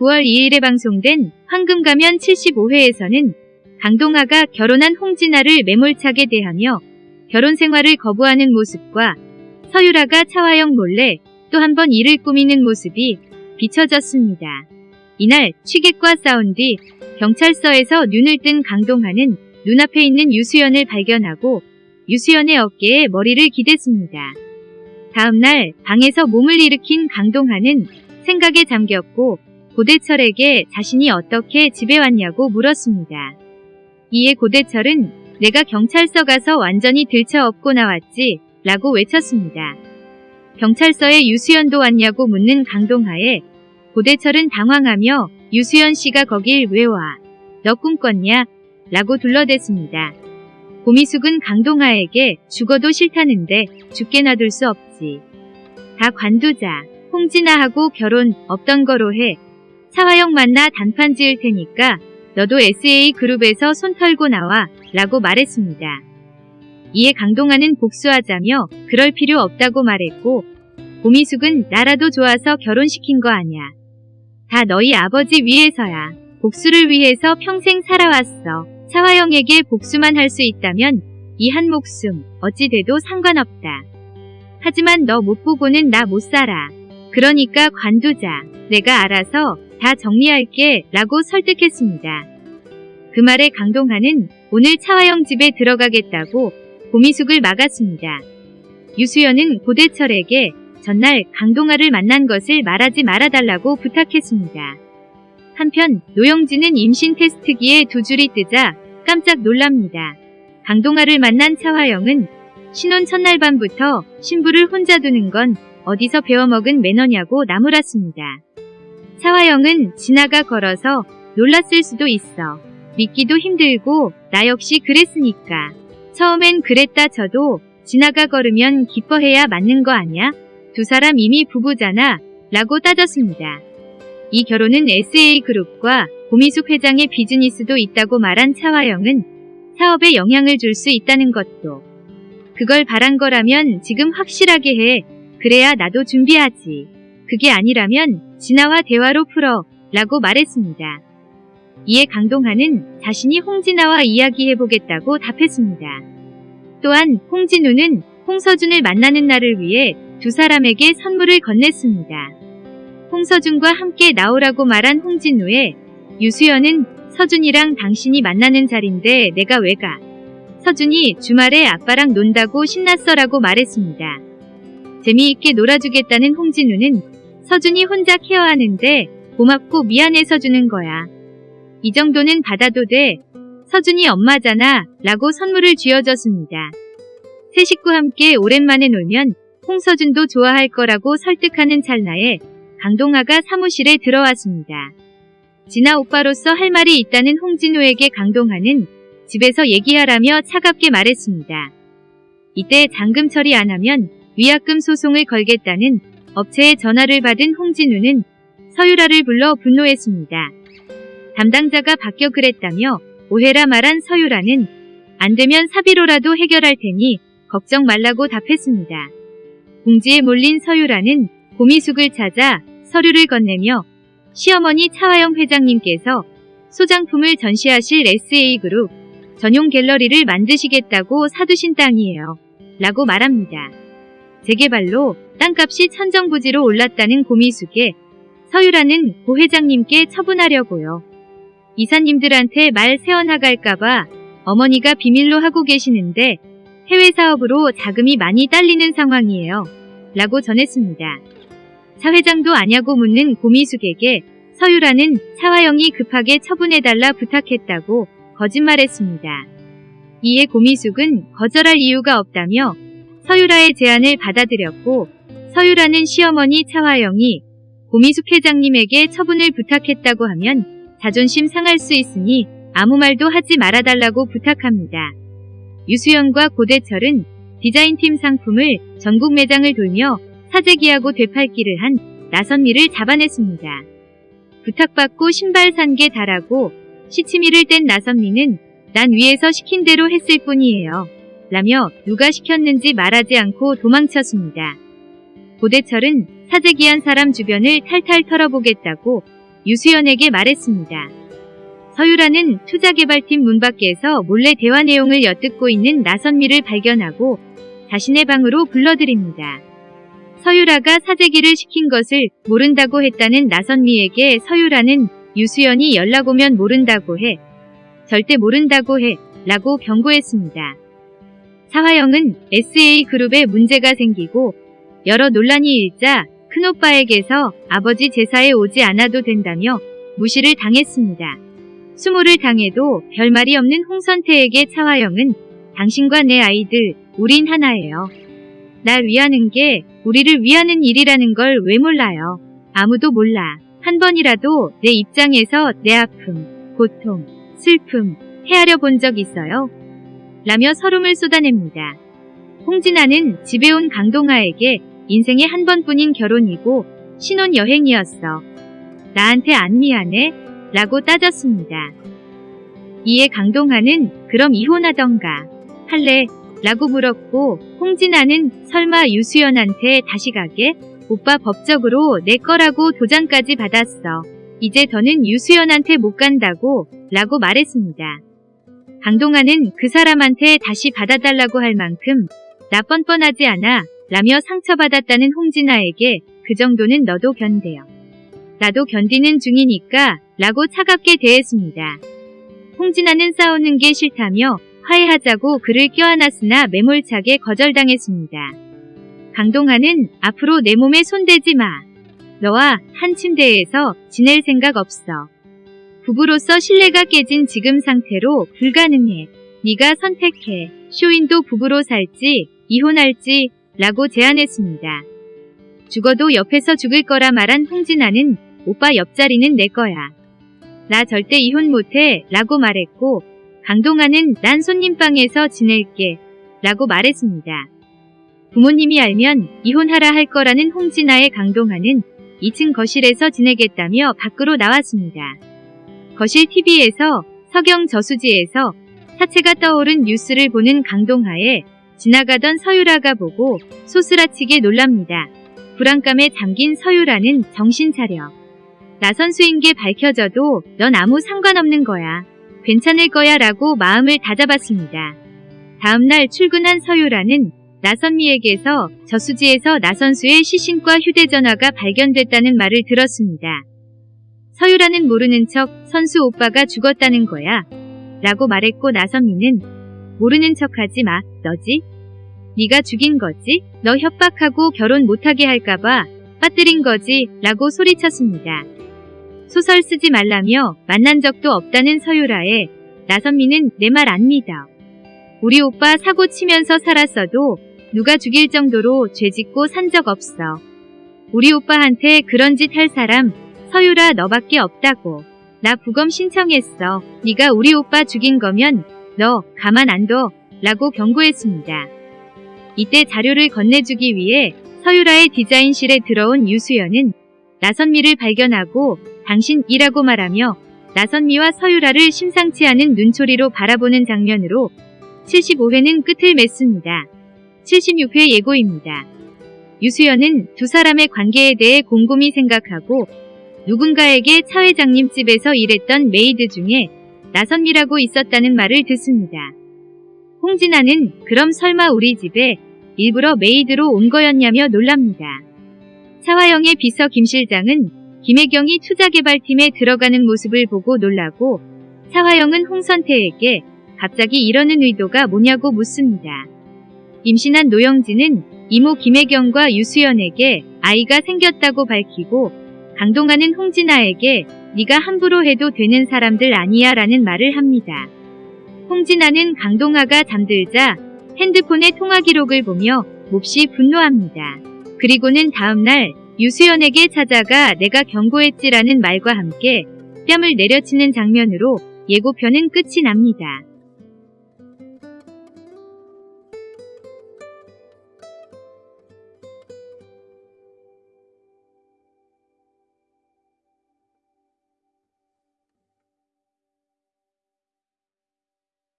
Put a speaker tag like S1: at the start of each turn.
S1: 9월 2일에 방송된 황금가면 75회에서는 강동아가 결혼한 홍진아를 매몰차게 대하며 결혼 생활을 거부하는 모습과 서유라가 차화영 몰래 또 한 번 일을 꾸미는 모습이 비춰졌습니다. 이날 취객과 싸운 뒤 경찰서에서 눈을 뜬 강동하는 눈앞에 있는 유수연을 발견하고 유수연의 어깨에 머리를 기댔습니다. 다음날 방에서 몸을 일으킨 강동하는 생각에 잠겼고 고대철에게 자신이 어떻게 집에 왔냐고 물었습니다. 이에 고대철은 내가 경찰서 가서 완전히 들쳐업고 나왔지 라고 외쳤습니다. 경찰서에 유수연도 왔냐고 묻는 강동하에 고대철은 당황하며 유수연 씨가 거길 왜 와? 너 꿈꿨냐? 라고 둘러댔습니다. 고미숙은 강동하에게 죽어도 싫다는데 죽게 놔둘 수 없지. 다 관두자. 홍진아하고 결혼 없던 거로 해. 차화영 만나 단판 지을 테니까 너도 SA그룹에서 손 털고 나와 라고 말했습니다. 이에 강동아는 복수하자며 그럴 필요 없다고 말했고 고미숙은 나라도 좋아서 결혼시킨 거 아냐. 다 너희 아버지 위해서야. 복수를 위해서 평생 살아왔어. 차화영에게 복수만 할 수 있다면 이 한 목숨 어찌 돼도 상관없다. 하지만 너 못 보고는 나 못 살아. 그러니까 관두자. 내가 알아서 다 정리할게 라고 설득했습니다. 그 말에 강동하는 오늘 차화영 집에 들어가겠다고 고미숙을 막았습니다. 유수연은 고대철에게 전날 강동아를 만난 것을 말하지 말아달라고 부탁했습니다. 한편 노영진은 임신 테스트기에 두 줄이 뜨자 깜짝 놀랍니다. 강동아를 만난 차화영은 신혼 첫날 밤부터 신부를 혼자 두는 건 어디서 배워먹은 매너냐고 나무랐습니다. 차화영은 진아가 걸어서 놀랐을 수도 있어. 믿기도 힘들고 나 역시 그랬으니까. 처음엔 그랬다 쳐도 진아가 걸으면 기뻐해야 맞는 거 아냐? 두 사람 이미 부부잖아. 라고 따졌습니다. 이 결혼은 SA그룹과 고미숙 회장의 비즈니스도 있다고 말한 차화영은 사업에 영향을 줄 수 있다는 것도 그걸 바란 거라면 지금 확실하게 해. 그래야 나도 준비하지. 그게 아니라면 진아와 대화로 풀어 라고 말했습니다. 이에 강동하는 자신이 홍진아와 이야기해보겠다고 답했습니다. 또한 홍진우는 홍서준을 만나는 날을 위해 두 사람에게 선물을 건넸습니다. 홍서준과 함께 나오라고 말한 홍진우에 유수연은 서준이랑 당신이 만나는 자리인데 내가 왜 가? 서준이 주말에 아빠랑 논다고 신났어라고 말했습니다. 재미있게 놀아주겠다는 홍진우는 서준이 혼자 케어하는데 고맙고 미안해서 주는 거야. 이 정도는 받아도 돼. 서준이 엄마잖아 라고 선물을 쥐어줬습니다. 세 식구 함께 오랜만에 놀면 홍서준도 좋아할 거라고 설득하는 찰나에 강동아가 사무실에 들어왔습니다. 진아 오빠로서 할 말이 있다는 홍진우에게 강동아는 집에서 얘기하라며 차갑게 말했습니다. 이때 잔금 처리 안 하면 위약금 소송을 걸겠다는 업체의 전화를 받은 홍진우는 서유라를 불러 분노했습니다. 담당자가 바뀌어 그랬다며 오해라 말한 서유라는 안 되면 사비로라도 해결할 테니 걱정 말라고 답했습니다. 궁지에 몰린 서유라는 고미숙을 찾아 서류를 건네며 시어머니 차화영 회장님께서 소장품을 전시하실 SA그룹 전용 갤러리를 만드시겠다고 사두신 땅이에요. 라고 말합니다. 재개발로 땅값이 천정부지로 올랐다는 고미숙에 서유라는 고 회장님께 처분하려고요. 이사님들한테 말 세워나갈까봐 어머니가 비밀로 하고 계시는데 해외 사업으로 자금이 많이 딸리는 상황이에요. 라고 전했습니다. 차 회장도 아냐고 묻는 고미숙에게 서유라는 차화영이 급하게 처분해달라 부탁했다고 거짓말했습니다. 이에 고미숙은 거절할 이유가 없다며 서유라의 제안을 받아들였고 서유라는 시어머니 차화영이 고미숙 회장님에게 처분을 부탁했다고 하면 자존심 상할 수 있으니 아무 말도 하지 말아달라고 부탁합니다. 유수연과 고대철은 디자인팀 상품을 전국 매장을 돌며 사재기하고 되팔기를 한 나선미를 잡아냈습니다. 부탁받고 신발 산게 달하고 시치미를 뗀 나선미는 난 위에서 시킨 대로 했을 뿐이에요. 라며 누가 시켰는지 말하지 않고 도망쳤습니다. 고대철은 사재기한 사람 주변을 탈탈 털어보겠다고 유수연에게 말했습니다. 서유라는 투자개발팀 문 밖에서 몰래 대화 내용을 엿듣고 있는 나선미를 발견하고 자신의 방으로 불러들입니다. 서유라가 사재기를 시킨 것을 모른다고 했다는 나선미에게 서유라는 유수연이 연락 오면 모른다고 해. 절대 모른다고 해. 라고 경고했습니다. 사화영은 SA그룹에 문제가 생기고 여러 논란이 일자 큰오빠에게서 아버지 제사에 오지 않아도 된다며 무시를 당했습니다. 수모를 당해도 별말이 없는 홍선태에게 차화영은 당신과 내 아이들, 우린 하나예요. 날 위하는 게 우리를 위하는 일이라는 걸 왜 몰라요. 아무도 몰라. 한 번이라도 내 입장에서 내 아픔, 고통, 슬픔 헤아려 본 적 있어요? 라며 서름을 쏟아냅니다. 홍진아는 집에 온 강동아에게 인생에 한 번뿐인 결혼이고 신혼여행이었어. 나한테 안 미안해? 라고 따졌습니다. 이에 강동아는 그럼 이혼하던가 할래? 라고 물었고 홍진아는 설마 유수연한테 다시 가게? 오빠 법적으로 내 거라고 도장까지 받았어. 이제 더는 유수연한테 못 간다고 라고 말했습니다. 강동아는 그 사람한테 다시 받아달라고 할 만큼 나 뻔뻔하지 않아 라며 상처받았다는 홍진아에게 그 정도는 너도 견뎌요. 나도 견디는 중이니까 라고 차갑게 대했습니다. 홍진아는 싸우는 게 싫다며 화해하자고 그를 껴안았으나 매몰차게 거절당했습니다. 강동아는 앞으로 내 몸에 손대지 마. 너와 한 침대에서 지낼 생각 없어. 부부로서 신뢰가 깨진 지금 상태로 불가능해. 네가 선택해. 쇼인도 부부로 살지 이혼할지 라고 제안했습니다. 죽어도 옆에서 죽을 거라 말한 홍진아는 오빠 옆자리는 내 거야. 나 절대 이혼 못해 라고 말했고 강동아는 난 손님방에서 지낼게 라고 말했습니다. 부모님이 알면 이혼하라 할 거라는 홍진아의 강동아는 2층 거실에서 지내겠다며 밖으로 나왔습니다. 거실 TV에서 서경 저수지에서 사체가 떠오른 뉴스를 보는 강동하에 지나가던 서유라가 보고 소스라치게 놀랍니다. 불안감에 잠긴 서유라는 정신 차려. 나 선수인 게 밝혀져도 넌 아무 상관없는 거야. 괜찮을 거야 라고 마음을 다잡았습니다. 다음날 출근한 서유라는 나선미에게서 저수지에서 나선수의 시신과 휴대전화가 발견됐다는 말을 들었습니다. 서유라는 모르는 척 선수 오빠가 죽었다는 거야. 라고 말했고 나선미는 모르는 척하지 마. 너지? 네가 죽인 거지? 너 협박하고 결혼 못하게 할까봐 빠뜨린 거지? 라고 소리쳤습니다. 소설 쓰지 말라며 만난 적도 없다는 서유라에 나선미는 내 말 안 믿어. 우리 오빠 사고 치면서 살았어도 누가 죽일 정도로 죄 짓고 산 적 없어. 우리 오빠한테 그런 짓 할 사람 서유라 너밖에 없다고. 나 부검 신청했어. 네가 우리 오빠 죽인 거면 너 가만 안 둬. 라고 경고했습니다. 이때 자료를 건네주기 위해 서유라의 디자인실에 들어온 유수연은 나선미를 발견하고 당신이라고 말하며 나선미와 서유라를 심상치 않은 눈초리로 바라보는 장면으로 75회는 끝을 맺습니다. 76회 예고입니다. 유수연은 두 사람의 관계에 대해 곰곰이 생각하고 누군가에게 차 회장님 집에서 일했던 메이드 중에 나선미라고 있었다는 말을 듣습니다. 홍진아는 그럼 설마 우리 집에 일부러 메이드로 온 거였냐며 놀랍니다. 차화영의 비서 김 실장은 김혜경이 투자개발팀에 들어가는 모습을 보고 놀라고 차화영은 홍선태에게 갑자기 이러는 의도가 뭐냐고 묻습니다. 임신한 노영진은 이모 김혜경과 유수연에게 아이가 생겼다고 밝히고 강동아는 홍진아에게 네가 함부로 해도 되는 사람들 아니야 라는 말을 합니다. 홍진아는 강동아가 잠들자 핸드폰의 통화 기록을 보며 몹시 분노합니다. 그리고는 다음날 유수연에게 찾아가 내가 경고했지라는 말과 함께 뺨을 내려치는 장면으로 예고편은 끝이 납니다.